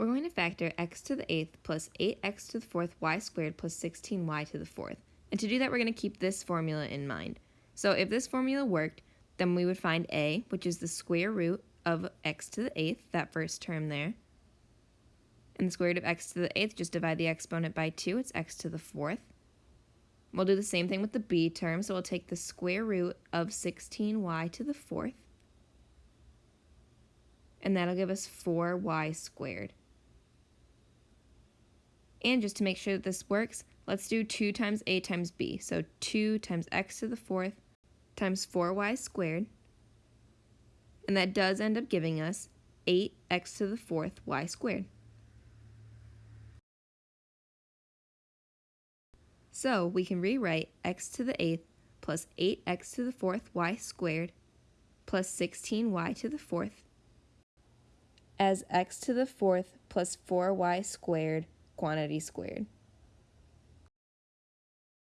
we're going to factor x to the 8th plus 8x to the 4th y squared plus 16y to the 4th. And to do that, we're going to keep this formula in mind. So if this formula worked, then we would find a, which is the square root of x to the 8th, that first term there. And the square root of x to the 8th, just divide the exponent by 2, it's x to the 4th. We'll do the same thing with the b term, so we'll take the square root of 16y to the 4th, and that'll give us 4y squared. And just to make sure that this works, let's do 2 times a times b. So 2 times x to the 4th times 4y squared. And that does end up giving us 8x to the 4th y squared. So we can rewrite x to the 8th plus 8x to the 4th y squared plus 16y to the 4th as x to the 4th plus 4y squared quantity squared.